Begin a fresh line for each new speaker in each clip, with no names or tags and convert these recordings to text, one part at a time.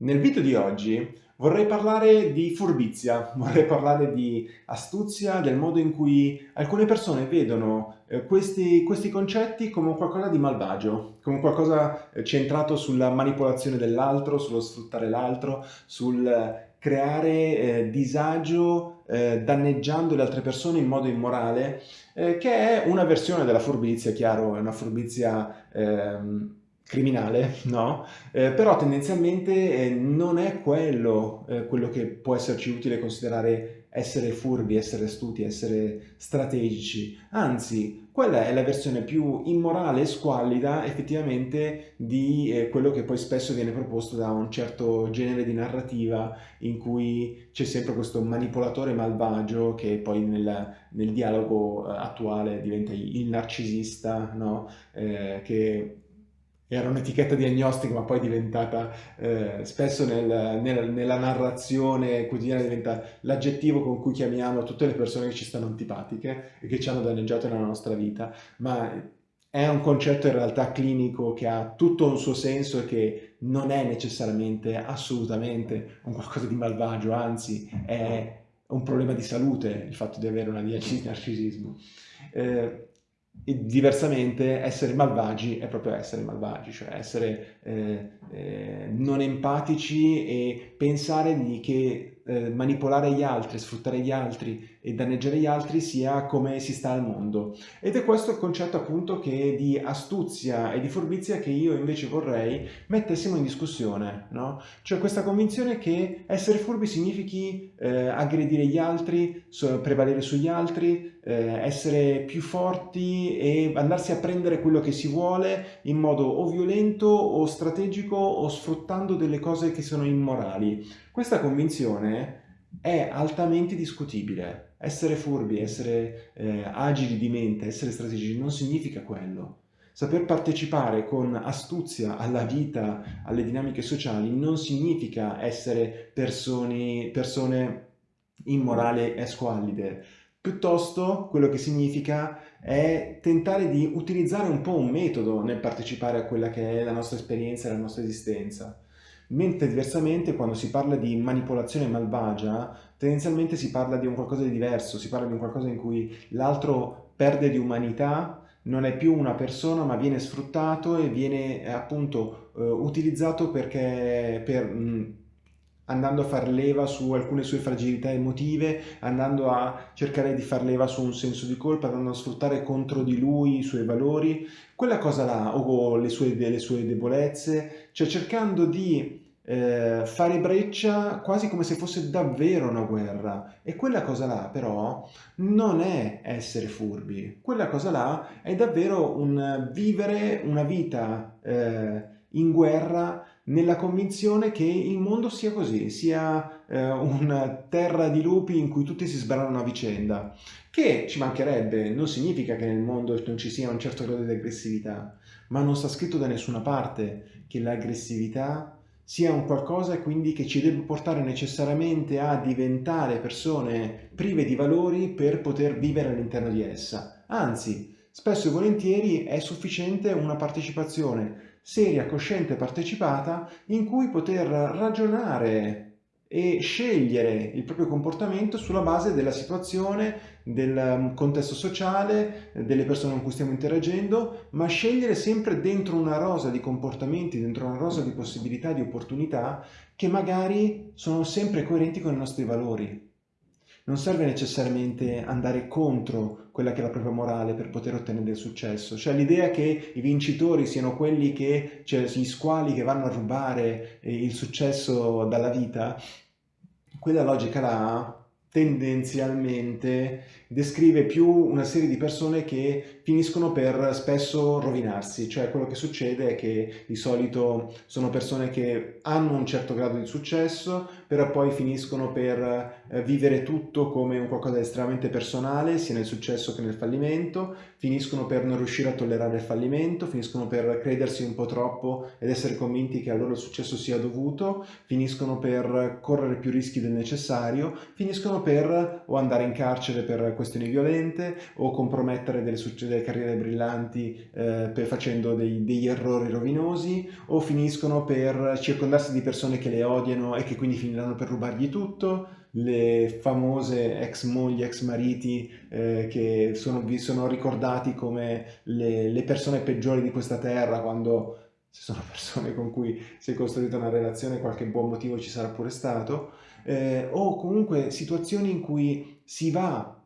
Nel video di oggi vorrei parlare di furbizia, vorrei parlare di astuzia, del modo in cui alcune persone vedono eh, questi, questi, concetti come qualcosa di malvagio, come qualcosa eh, centrato sulla manipolazione dell'altro, sullo sfruttare l'altro, sul creare eh, disagio eh, danneggiando le altre persone in modo immorale, eh, che è una versione della furbizia, chiaro, è una furbizia ehm, criminale, no? Eh, però tendenzialmente eh, non è quello, eh, quello che può esserci utile considerare essere furbi, essere astuti, essere strategici. Anzi, quella è la versione più immorale e squallida effettivamente di eh, quello che poi spesso viene proposto da un certo genere di narrativa in cui c'è sempre questo manipolatore malvagio che poi nel, nel dialogo eh, attuale diventa il narcisista, no? Che era un'etichetta diagnostica ma poi è diventata eh, spesso nel, nel, nella narrazione quotidiana diventa l'aggettivo con cui chiamiamo tutte le persone che ci stanno antipatiche e che ci hanno danneggiato nella nostra vita, ma è un concetto in realtà clinico che ha tutto un suo senso e che non è necessariamente, assolutamente un qualcosa di malvagio, anzi è un problema di salute il fatto di avere una diagnosi di narcisismo. Eh, diversamente essere malvagi è proprio essere malvagi, cioè essere eh, eh, non empatici e pensare di che eh, manipolare gli altri, sfruttare gli altri e danneggiare gli altri sia come si sta al mondo. Ed è questo il concetto appunto che di astuzia e di furbizia che io invece vorrei mettessimo in discussione, no? Cioè questa convinzione che essere furbi significhi eh, aggredire gli altri, prevalere sugli altri, eh, essere più forti e andarsi a prendere quello che si vuole in modo o violento o strategico o sfruttando delle cose che sono immorali. Questa convinzione è altamente discutibile. Essere furbi, essere eh, agili di mente, essere strategici non significa quello. Saper partecipare con astuzia alla vita, alle dinamiche sociali, non significa essere persone, persone immorali e squallide. Piuttosto quello che significa è tentare di utilizzare un po' un metodo nel partecipare a quella che è la nostra esperienza e la nostra esistenza. Mentre diversamente quando si parla di manipolazione malvagia, tendenzialmente si parla di un qualcosa di diverso, si parla di un qualcosa in cui l'altro perde di umanità, non è più una persona ma viene sfruttato e viene eh, appunto eh, utilizzato perché per... Mh, andando a far leva su alcune sue fragilità emotive, andando a cercare di far leva su un senso di colpa, andando a sfruttare contro di lui i suoi valori, quella cosa là, o le sue, le sue debolezze, cioè cercando di eh, fare breccia quasi come se fosse davvero una guerra. E quella cosa là però non è essere furbi, quella cosa là è davvero un vivere una vita eh, in guerra nella convinzione che il mondo sia così, sia eh, una terra di lupi in cui tutti si sbarano a vicenda, che ci mancherebbe, non significa che nel mondo non ci sia un certo grado di aggressività, ma non sta scritto da nessuna parte che l'aggressività sia un qualcosa quindi che ci deve portare necessariamente a diventare persone prive di valori per poter vivere all'interno di essa. Anzi, spesso e volentieri è sufficiente una partecipazione seria, cosciente, partecipata in cui poter ragionare e scegliere il proprio comportamento sulla base della situazione, del contesto sociale, delle persone con cui stiamo interagendo, ma scegliere sempre dentro una rosa di comportamenti, dentro una rosa di possibilità, di opportunità che magari sono sempre coerenti con i nostri valori non serve necessariamente andare contro quella che è la propria morale per poter ottenere del successo. Cioè l'idea che i vincitori siano quelli che, cioè gli squali che vanno a rubare eh, il successo dalla vita, quella logica là tendenzialmente descrive più una serie di persone che finiscono per spesso rovinarsi, cioè quello che succede è che di solito sono persone che hanno un certo grado di successo, però poi finiscono per eh, vivere tutto come un qualcosa di estremamente personale, sia nel successo che nel fallimento, finiscono per non riuscire a tollerare il fallimento, finiscono per credersi un po' troppo ed essere convinti che a loro il successo sia dovuto, finiscono per correre più rischi del necessario, finiscono per o andare in carcere per questioni violente o compromettere delle, delle carriere brillanti eh, per, facendo dei, degli errori rovinosi o finiscono per circondarsi di persone che le odiano e che quindi finiranno per rubargli tutto. Le famose ex mogli, ex mariti eh, che sono, vi sono ricordati come le, le persone peggiori di questa terra quando se sono persone con cui si è costruita una relazione qualche buon motivo ci sarà pure stato. Eh, o comunque situazioni in cui si va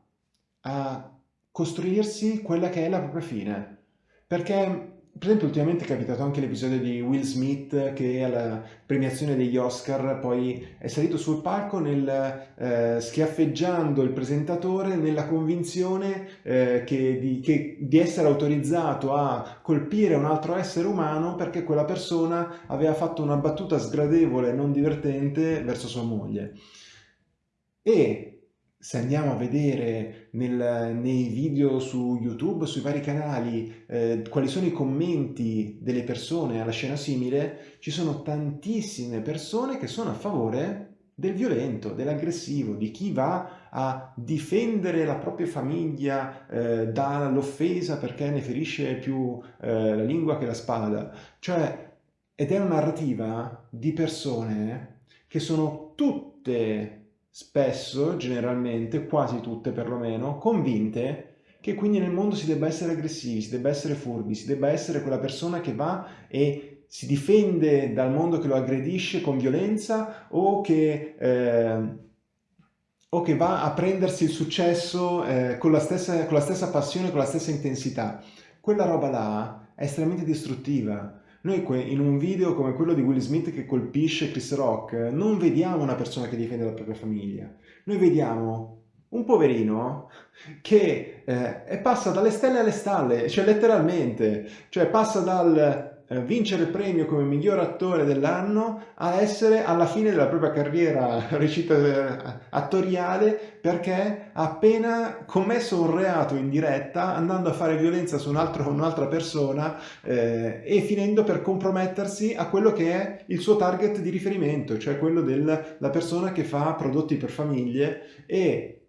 a costruirsi quella che è la propria fine perché per esempio ultimamente è capitato anche l'episodio di Will Smith che alla premiazione degli Oscar poi è salito sul palco nel, eh, schiaffeggiando il presentatore nella convinzione eh, che di, che, di, essere autorizzato a colpire un altro essere umano perché quella persona aveva fatto una battuta sgradevole e non divertente verso sua moglie. E se andiamo a vedere nel, nei video su YouTube, sui vari canali, eh, quali sono i commenti delle persone alla scena simile, ci sono tantissime persone che sono a favore del violento, dell'aggressivo, di chi va a difendere la propria famiglia eh, dall'offesa perché ne ferisce più eh, la lingua che la spada. Cioè, ed è una narrativa di persone che sono tutte spesso, generalmente, quasi tutte perlomeno, convinte che quindi nel mondo si debba essere aggressivi, si debba essere furbi, si debba essere quella persona che va e si difende dal mondo che lo aggredisce con violenza o che, eh, o che va a prendersi il successo eh, con, la stessa, con la stessa passione, con la stessa intensità. Quella roba là è estremamente distruttiva noi in un video come quello di Will Smith che colpisce Chris Rock non vediamo una persona che difende la propria famiglia, noi vediamo un poverino che eh, passa dalle stelle alle stalle, cioè letteralmente, cioè passa dal vincere il premio come miglior attore dell'anno a essere alla fine della propria carriera attoriale perché ha appena commesso un reato in diretta andando a fare violenza su un'altra un persona eh, e finendo per compromettersi a quello che è il suo target di riferimento, cioè quello della persona che fa prodotti per famiglie e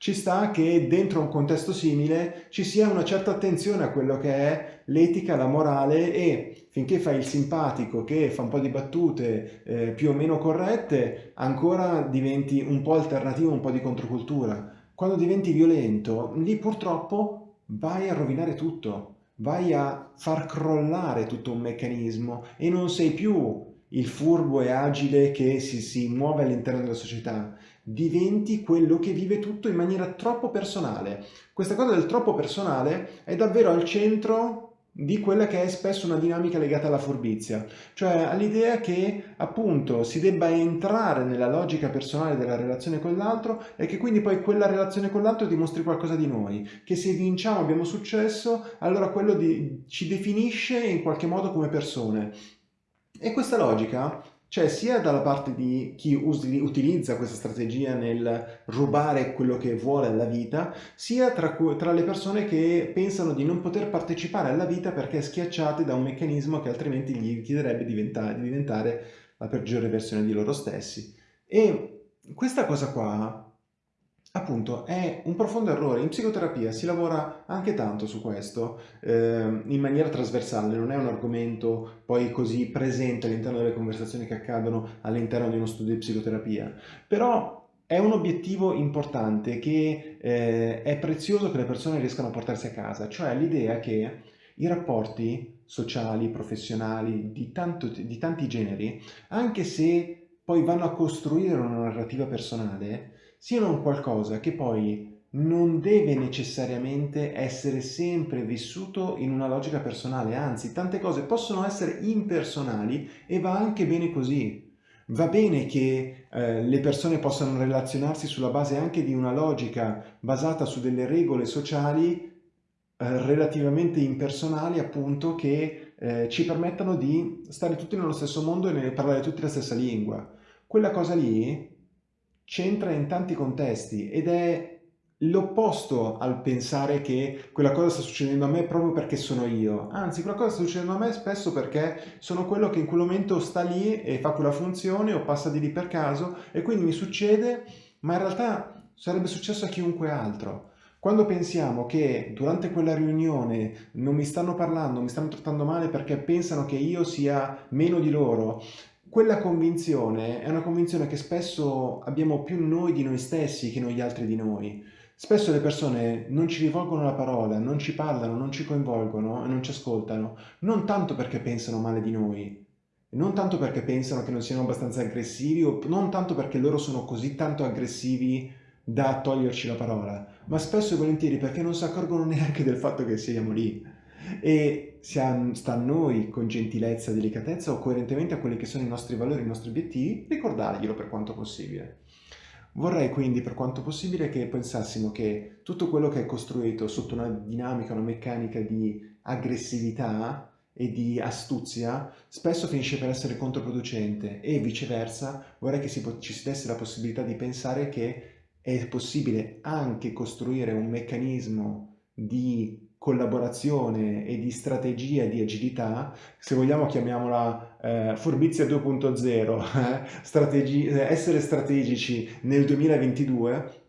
ci sta che dentro un contesto simile ci sia una certa attenzione a quello che è l'etica, la morale e finché fai il simpatico che fa un po' di battute eh, più o meno corrette, ancora diventi un po' alternativo, un po' di controcultura. Quando diventi violento, lì purtroppo vai a rovinare tutto, vai a far crollare tutto un meccanismo e non sei più il furbo e agile che si, si muove all'interno della società, diventi quello che vive tutto in maniera troppo personale. Questa cosa del troppo personale è davvero al centro di quella che è spesso una dinamica legata alla furbizia, cioè all'idea che appunto si debba entrare nella logica personale della relazione con l'altro e che quindi poi quella relazione con l'altro dimostri qualcosa di noi, che se vinciamo abbiamo successo, allora quello di, ci definisce in qualche modo come persone. E questa logica c'è sia dalla parte di chi utilizza questa strategia nel rubare quello che vuole alla vita, sia tra, tra, le persone che pensano di non poter partecipare alla vita perché schiacciate da un meccanismo che altrimenti gli chiederebbe di diventare, di diventare la peggiore versione di loro stessi. E questa cosa qua Appunto, è un profondo errore. In psicoterapia si lavora anche tanto su questo, eh, in maniera trasversale, non è un argomento poi così presente all'interno delle conversazioni che accadono all'interno di uno studio di psicoterapia, però è un obiettivo importante che eh, è prezioso che le persone riescano a portarsi a casa, cioè l'idea che i rapporti sociali, professionali, di, tanto, di tanti generi, anche se poi vanno a costruire una narrativa personale, siano un qualcosa che poi non deve necessariamente essere sempre vissuto in una logica personale, anzi tante cose possono essere impersonali e va anche bene così. Va bene che eh, le persone possano relazionarsi sulla base anche di una logica basata su delle regole sociali eh, relativamente impersonali appunto che eh, ci permettano di stare tutti nello stesso mondo e parlare tutti la stessa lingua. Quella cosa lì c'entra in tanti contesti ed è l'opposto al pensare che quella cosa sta succedendo a me proprio perché sono io. Anzi, quella cosa sta succedendo a me spesso perché sono quello che in quel momento sta lì e fa quella funzione o passa di lì per caso e quindi mi succede, ma in realtà sarebbe successo a chiunque altro. Quando pensiamo che durante quella riunione non mi stanno parlando, mi stanno trattando male perché pensano che io sia meno di loro, quella convinzione è una convinzione che spesso abbiamo più noi di noi stessi che non gli altri di noi. Spesso le persone non ci rivolgono la parola, non ci parlano, non ci coinvolgono e non ci ascoltano, non tanto perché pensano male di noi, non tanto perché pensano che non siano abbastanza aggressivi o non tanto perché loro sono così tanto aggressivi da toglierci la parola, ma spesso e volentieri perché non si accorgono neanche del fatto che siamo lì. E sta a noi, con gentilezza delicatezza o coerentemente a quelli che sono i nostri valori, i nostri obiettivi, ricordarglielo per quanto possibile. Vorrei quindi per quanto possibile che pensassimo che tutto quello che è costruito sotto una dinamica, una meccanica di aggressività e di astuzia spesso finisce per essere controproducente e viceversa vorrei che si ci si desse la possibilità di pensare che è possibile anche costruire un meccanismo di collaborazione e di strategia di agilità, se vogliamo chiamiamola eh, furbizia 2.0, eh, strategi essere strategici nel 2022,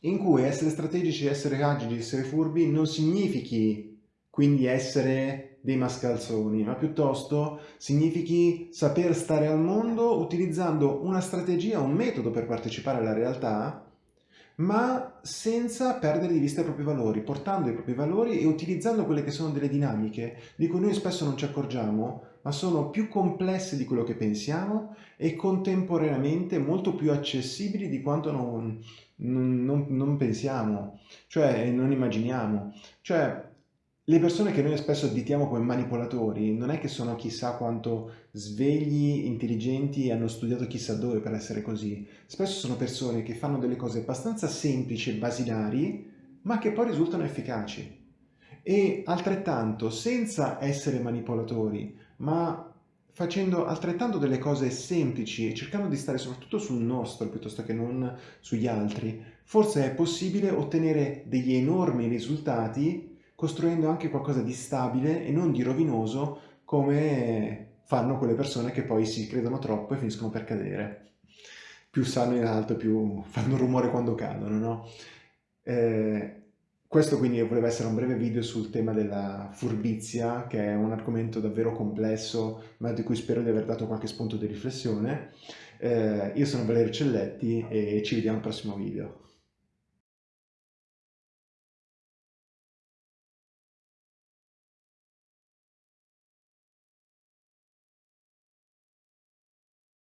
in cui essere strategici, essere agili, essere furbi non significhi quindi essere dei mascalzoni, ma piuttosto significhi saper stare al mondo utilizzando una strategia, un metodo per partecipare alla realtà ma senza perdere di vista i propri valori, portando i propri valori e utilizzando quelle che sono delle dinamiche di cui noi spesso non ci accorgiamo, ma sono più complesse di quello che pensiamo e contemporaneamente molto più accessibili di quanto non, non, non pensiamo, cioè non immaginiamo. Cioè, le persone che noi spesso additiamo come manipolatori non è che sono chissà quanto svegli, intelligenti e hanno studiato chissà dove per essere così. Spesso sono persone che fanno delle cose abbastanza semplici e basilari, ma che poi risultano efficaci. E altrettanto, senza essere manipolatori, ma facendo altrettanto delle cose semplici e cercando di stare soprattutto sul nostro piuttosto che non sugli altri, forse è possibile ottenere degli enormi risultati costruendo anche qualcosa di stabile e non di rovinoso come fanno quelle persone che poi si credono troppo e finiscono per cadere. Più stanno in alto, più fanno rumore quando cadono, no? Eh, questo quindi voleva essere un breve video sul tema della furbizia, che è un argomento davvero complesso, ma di cui spero di aver dato qualche spunto di riflessione. Eh, io sono Valerio Celletti e ci vediamo al prossimo video.